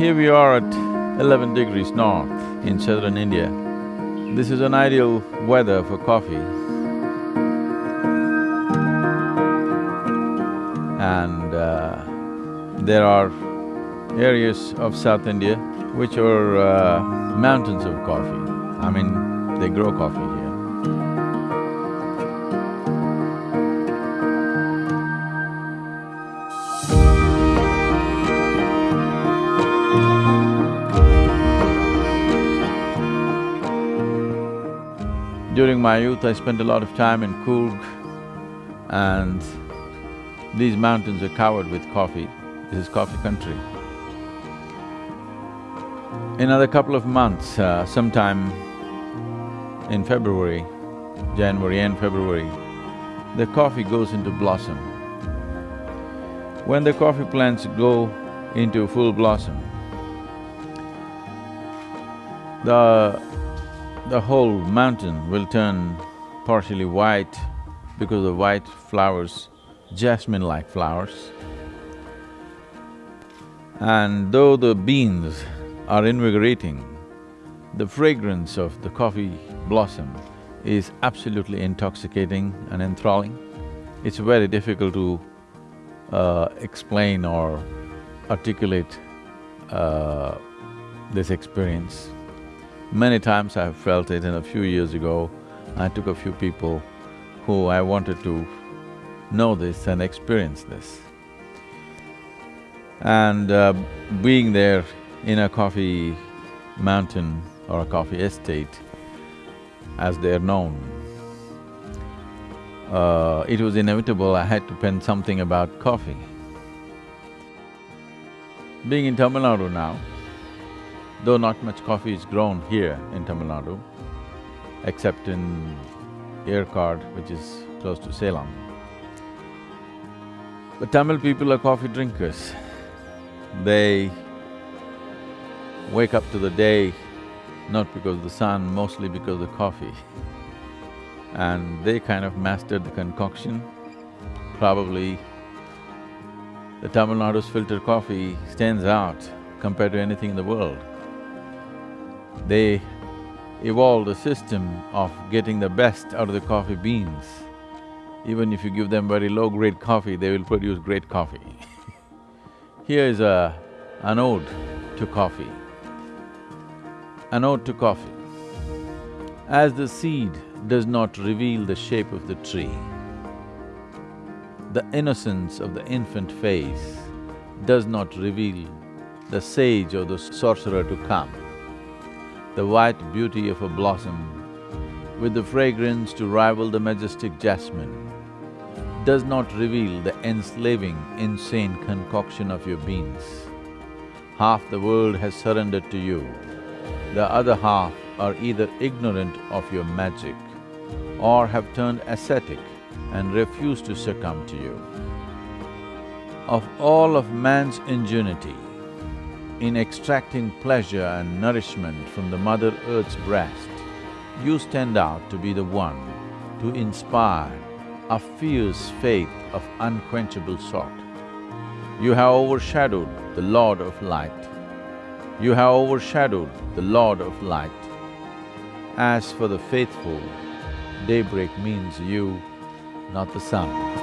Here we are at eleven degrees north in southern India. This is an ideal weather for coffee. And uh, there are areas of South India which are uh, mountains of coffee. I mean, they grow coffee here. During my youth, I spent a lot of time in Coorg and these mountains are covered with coffee. This is coffee country. In another couple of months, uh, sometime in February, January and February, the coffee goes into blossom. When the coffee plants go into full blossom, the… the whole mountain will turn partially white because of white flowers, jasmine-like flowers. And though the beans are invigorating, the fragrance of the coffee blossom is absolutely intoxicating and enthralling. It's very difficult to uh, explain or articulate uh, this experience. Many times I have felt it and a few years ago, I took a few people who I wanted to know this and experience this. And uh, being there in a coffee mountain or a coffee estate, as they're known, uh, it was inevitable I had to pen something about coffee. Being in Tamil Nadu now, though not much coffee is grown here in Tamil Nadu, except in Yercaud, which is close to Salem. The Tamil people are coffee drinkers. They wake up to the day not because of the sun, mostly because of the coffee. And they kind of mastered the concoction. Probably the Tamil Nadu's filter coffee stands out compared to anything in the world. They evolved a system of getting the best out of the coffee beans. Even if you give them very low-grade coffee, they will produce great coffee. Here is a… an ode to coffee. An ode to coffee. As the seed does not reveal the shape of the tree, the innocence of the infant face does not reveal the sage or the sorcerer to come the white beauty of a blossom with the fragrance to rival the majestic jasmine does not reveal the enslaving, insane concoction of your beans. Half the world has surrendered to you, the other half are either ignorant of your magic or have turned ascetic and refuse to succumb to you. Of all of man's ingenuity, in extracting pleasure and nourishment from the Mother Earth's breast, you stand out to be the one to inspire a fierce faith of unquenchable sort. You have overshadowed the Lord of Light. You have overshadowed the Lord of Light. As for the faithful, daybreak means you, not the sun.